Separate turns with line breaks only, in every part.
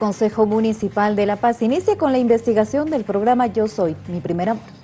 Consejo Municipal de La Paz inicia con la investigación del programa Yo Soy, mi primer amor.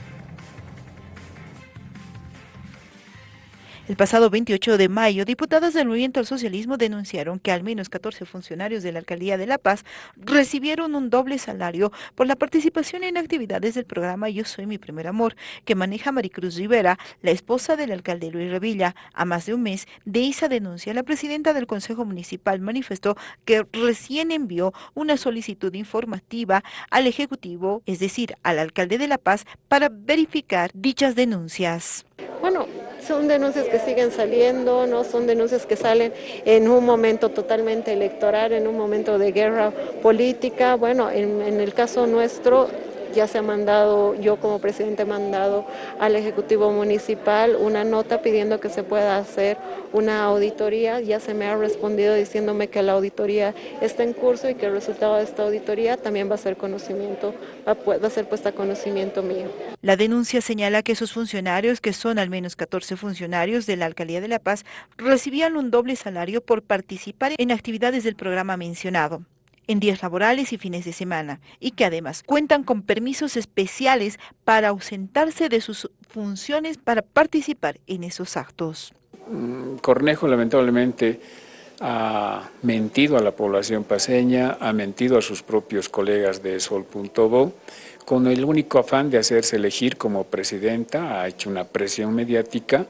El pasado 28 de mayo, diputadas del Movimiento al Socialismo denunciaron que al menos 14 funcionarios de la Alcaldía de La Paz recibieron un doble salario por la participación en actividades del programa Yo Soy Mi Primer Amor, que maneja Maricruz Rivera, la esposa del alcalde Luis Revilla. A más de un mes de esa denuncia, la presidenta del Consejo Municipal manifestó que recién envió una solicitud informativa al Ejecutivo, es decir, al alcalde de La Paz, para verificar dichas denuncias.
Bueno, son denuncias que siguen saliendo, no son denuncias que salen en un momento totalmente electoral, en un momento de guerra política. Bueno, en, en el caso nuestro ya se ha mandado, yo como presidente he mandado al Ejecutivo Municipal una nota pidiendo que se pueda hacer una auditoría. Ya se me ha respondido diciéndome que la auditoría está en curso y que el resultado de esta auditoría también va a ser conocimiento, va a ser puesta a conocimiento mío.
La denuncia señala que esos funcionarios, que son al menos 14 funcionarios de la Alcaldía de La Paz, recibían un doble salario por participar en actividades del programa mencionado en días laborales y fines de semana y que además cuentan con permisos especiales para ausentarse de sus funciones para participar en esos actos.
Mm, Cornejo lamentablemente ha mentido a la población paseña, ha mentido a sus propios colegas de Sol.bo, con el único afán de hacerse elegir como presidenta, ha hecho una presión mediática,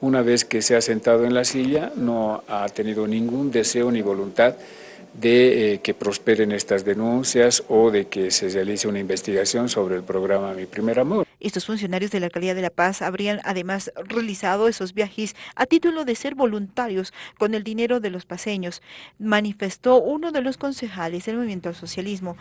una vez que se ha sentado en la silla no ha tenido ningún deseo ni voluntad de eh, que prosperen estas denuncias o de que se realice una investigación sobre el programa Mi Primer Amor.
Estos funcionarios de la Alcaldía de La Paz habrían además realizado esos viajes a título de ser voluntarios con el dinero de los paseños, manifestó uno de los concejales del Movimiento al Socialismo.